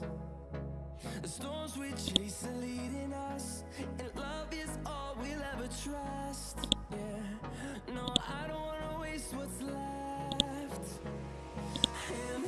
The storms we chase are leading us, and love is all we'll ever trust. Yeah, no, I don't wanna waste what's left. And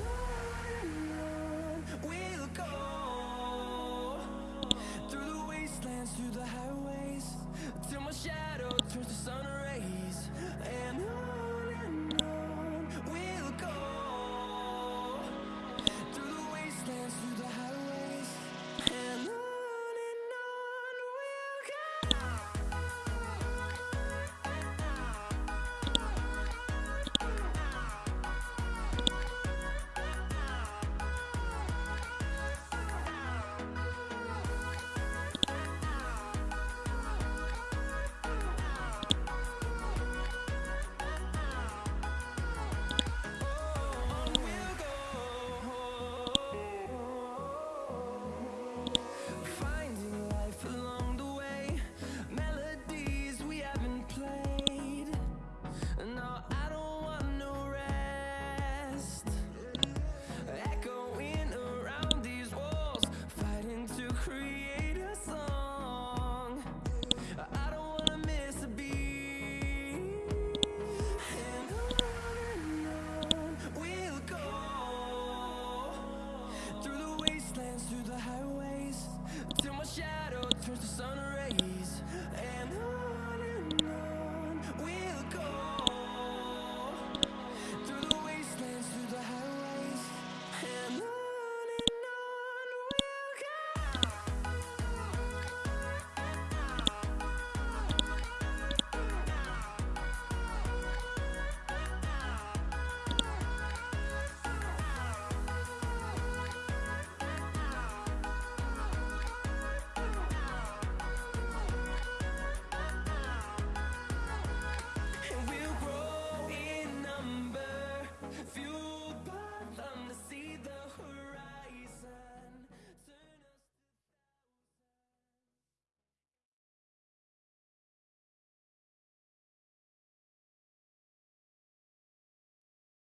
There's the sun